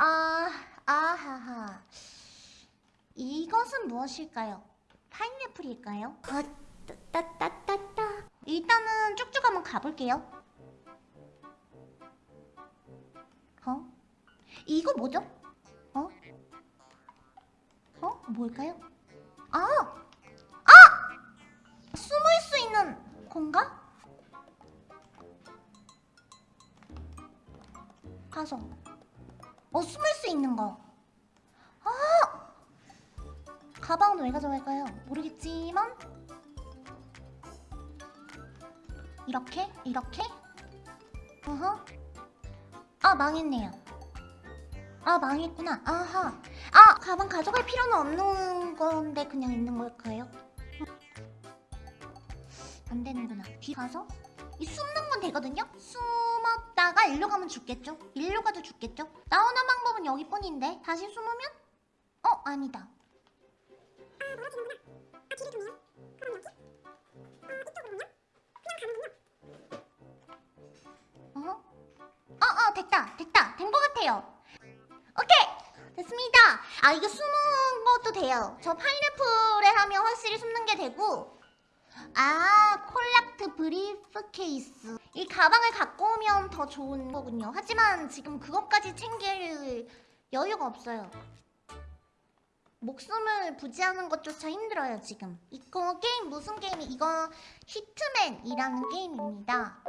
아, 아하하. 이것은 무엇일까요? 파인애플일까요? 아, 따따따따따. 일단은 쭉쭉 한번 가볼게요. 어? 이거 뭐죠? 어? 어? 뭘까요? 아! 아! 숨을 수 있는 건가? 가서 어 숨을 수 있는 거 아! 가방은 왜 가져갈까요? 모르겠지만 이렇게? 이렇게? 어허 아 망했네요 아 망했구나 아하 아 가방 가져갈 필요는 없는 건데 그냥 있는 걸까요? 안 되는구나 뒤 가서 이 숨는 건 되거든요? 숨었다가 일로 가면 죽겠죠? 일로 가도 죽겠죠? 나오는 방법은 여기뿐인데 다시 숨으면? 어? 아니다 어? 어, 어, 됐다, 됐다, 된 것 같아요. 오케이, 됐습니다. 아, 이거 숨은 것도 돼요. 저 파인애플에 하면 확실히 숨는 게 되고, 아, collect briefcase. 이 가방을 갖고 오면 더 좋은 거군요. 하지만 지금 그것까지 챙길 여유가 없어요. 목숨을 부지하는 것조차 힘들어요, 지금. 이거 게임 무슨 게임이? 이거 히트맨이라는 게임입니다.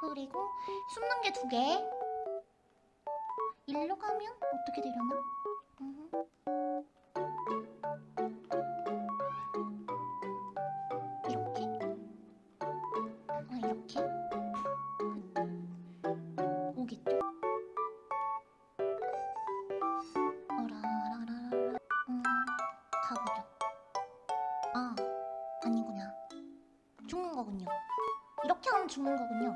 그리고 숨는 게 두 개. 일로 가면 어떻게 되려나? 이렇게? 오겠죠? 음. 아. 이렇게 하면 죽는 거군요.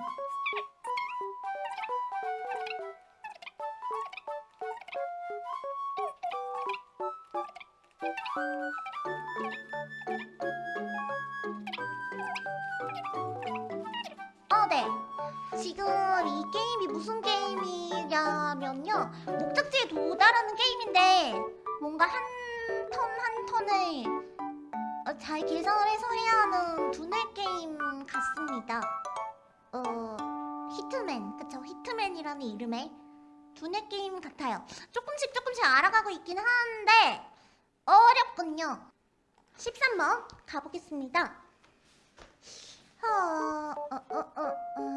지금 이 게임이 무슨 게임이냐면요. 목적지에 도달하는 게임인데 뭔가 한 턴 한 턴을 어, 잘 계산을 해서 해야 하는 두뇌 게임 같습니다. 어, 히트맨, 그쵸? 히트맨이라는 이름의 두뇌 게임 같아요. 조금씩 조금씩 알아가고 있긴 하는데 어렵군요. 13번 가보겠습니다. 어, 어, 어, 어, 어.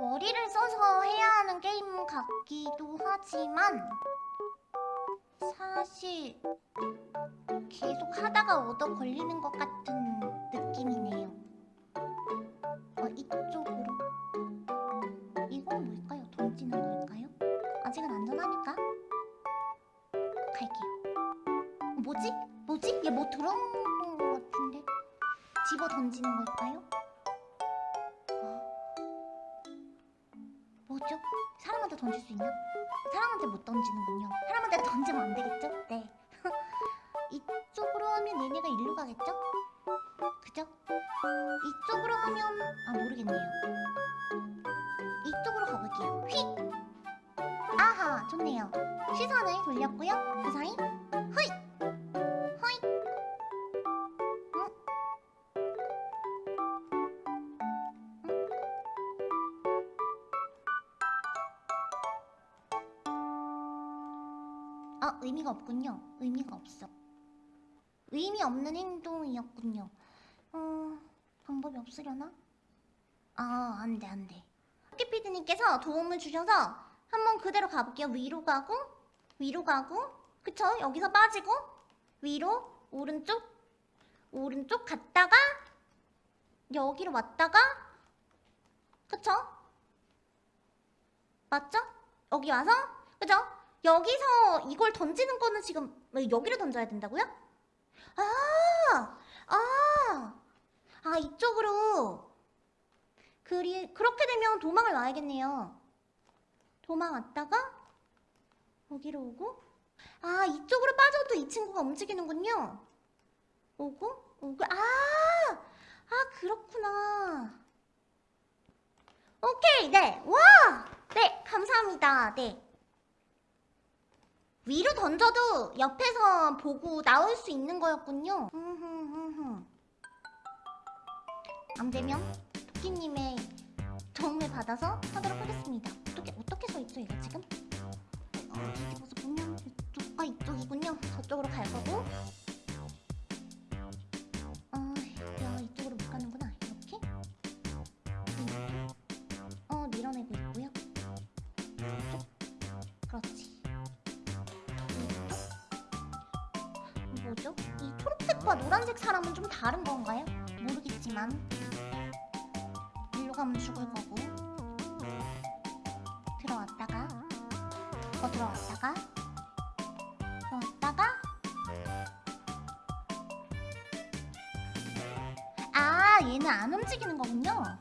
머리를 써서 해야 하는 게임 같기도 하지만 사실 계속 하다가 얻어 걸리는 것 같은 느낌이네요. 어, 이쪽으로. 이건 뭘까요? 던지는 걸까요? 아직은 안전하니까 갈게요. 뭐지? 뭐지? 얘뭐 같은데? 집어 던지는 걸까요? 어. 뭐죠? 사람한테 던질 수 있나? 사람한테 못 던지는군요. 사람한테 던지면 안 되겠죠? 네. 이쪽으로 하면 얘네가 일로 가겠죠? 그죠? 이쪽으로 하면 아 모르겠네요. 이쪽으로 가볼게요. 휙! 아하 좋네요. 시선을 돌렸고요. 그 사이! 아, 의미가 없군요. 의미가 없어. 의미 없는 행동이었군요. 어, 방법이 없으려나? 아, 안 돼, 안 돼. 학기피디님께서 도움을 주셔서 한번 그대로 가볼게요. 위로 가고, 위로 가고, 그쵸? 여기서 빠지고, 위로, 오른쪽, 오른쪽 갔다가, 여기로 왔다가, 그쵸? 맞죠? 여기 와서, 그죠? 여기서 이걸 던지는 거는 지금 왜 여기로 던져야 된다고요? 아, 아, 아 이쪽으로. 그리 그렇게 되면 도망을 와야겠네요. 도망 왔다가 여기로 오고, 아 이쪽으로 빠져도 이 친구가 움직이는군요. 오고, 오고, 아, 아 그렇구나. 오케이, 네, 와, 네, 감사합니다. 네. 위로 던져도 옆에서 보고 나올 수 있는 거였군요. 안 되면 토끼님의 도움을 받아서 하도록 하겠습니다. 어떻게 어떻게 서 있죠 이거 지금? 어, 뒤집어서 보면 이쪽과 이쪽이군요. 저쪽으로 갈 거고. 초록색과 노란색 사람은 좀 다른 건가요? 모르겠지만. 일로 가면 죽을 거고. 들어왔다가. 더 들어왔다가. 들어왔다가. 아 얘는 안 움직이는 거군요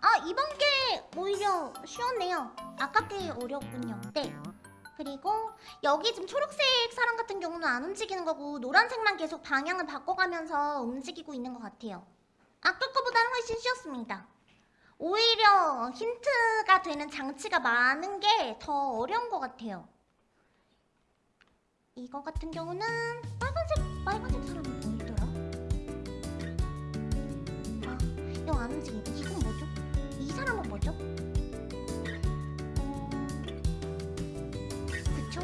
아 이번 게 오히려 쉬웠네요. 아까 게 어려웠군요. 네. 그리고 여기 지금 초록색 사람 같은 경우는 안 움직이는 거고 노란색만 계속 방향을 바꿔가면서 움직이고 있는 것 같아요. 아까 거보다는 훨씬 쉬웠습니다. 오히려 힌트가 되는 장치가 많은 게 더 어려운 것 같아요. 이거 같은 경우는 빨간색 빨간색 사람이 보이더라? 아 이거 안? 이 어... 그쵸?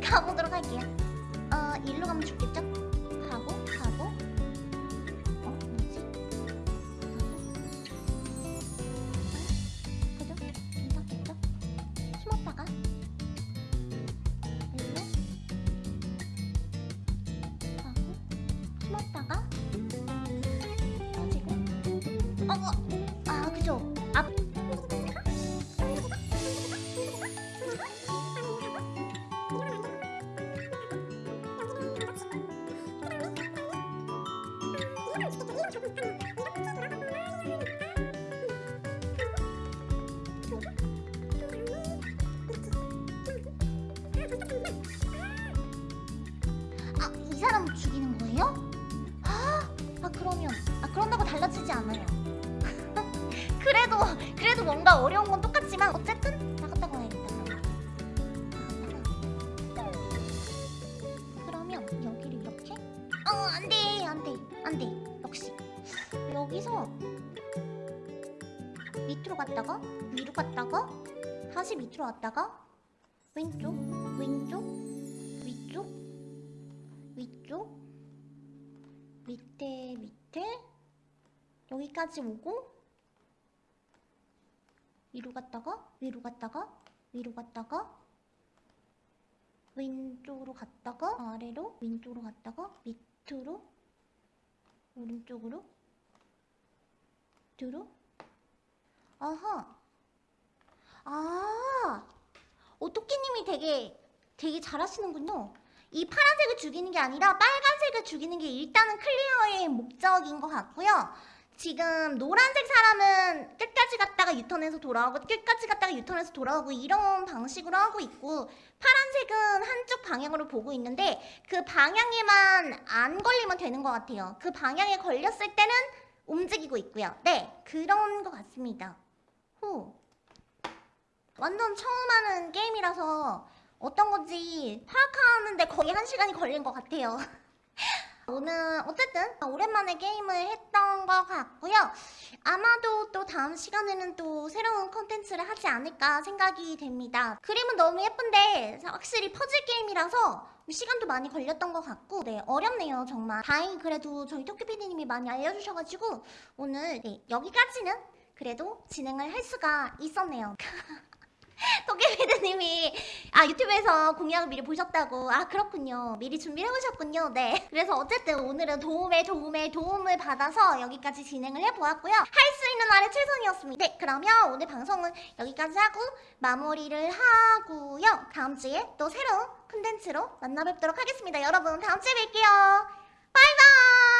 가보도록 할게요 어 일로 가면 좋겠죠? 가고 가고 그래도 그래도 뭔가 어려운 건 똑같지만 어쨌든 나갔다 와야겠다. 그러면. 여기를 이렇게? 어, 안 돼, 안 돼, 안 돼. 역시 여기서 밑으로 갔다가 위로 갔다가 다시 밑으로 왔다가 왼쪽, 왼쪽, 위쪽, 위쪽 밑에 밑에 여기까지 오고 위로 갔다가 위로 갔다가 위로 갔다가 왼쪽으로 갔다가 아래로 왼쪽으로 갔다가 밑으로 오른쪽으로 뒤로. 아하. 아 오토끼님이 되게 되게 잘하시는군요. 이 파란색을 죽이는 게 아니라 빨간색을 죽이는 게 일단은 클리어의 목적인 것 같고요. 지금 노란색 사람은 끝까지 갔다가 유턴해서 돌아오고 끝까지 갔다가 유턴해서 돌아오고 이런 방식으로 하고 있고 파란색은 한쪽 방향으로 보고 있는데 그 방향에만 안 걸리면 되는 것 같아요. 그 방향에 걸렸을 때는 움직이고 있고요. 네, 그런 것 같습니다. 후. 완전 처음 하는 게임이라서 어떤 건지 파악하는데 거의 한 시간이 걸린 것 같아요. 오늘 어쨌든 오랜만에 게임을 했던 것 같고요. 아마도 또 다음 시간에는 또 새로운 컨텐츠를 하지 않을까 생각이 됩니다. 그림은 너무 예쁜데 확실히 퍼즐 게임이라서 시간도 많이 걸렸던 것 같고 네 어렵네요 정말. 다행히 그래도 저희 토끼피디님이 많이 알려주셔가지고 오늘 네, 여기까지는 그래도 진행을 할 수가 있었네요. 토끼피드님이 아 유튜브에서 공약을 미리 보셨다고. 아 그렇군요. 미리 준비를 해오셨군요. 네. 그래서 어쨌든 오늘은 도움에 도움에 도움을 받아서 여기까지 진행을 해보았고요. 할 수 있는 날의 최선이었습니다. 네 그러면 오늘 방송은 여기까지 하고 마무리를 하고요. 다음 주에 또 새로운 콘텐츠로 만나 뵙도록 하겠습니다. 여러분 다음 주에 뵐게요. 바이바이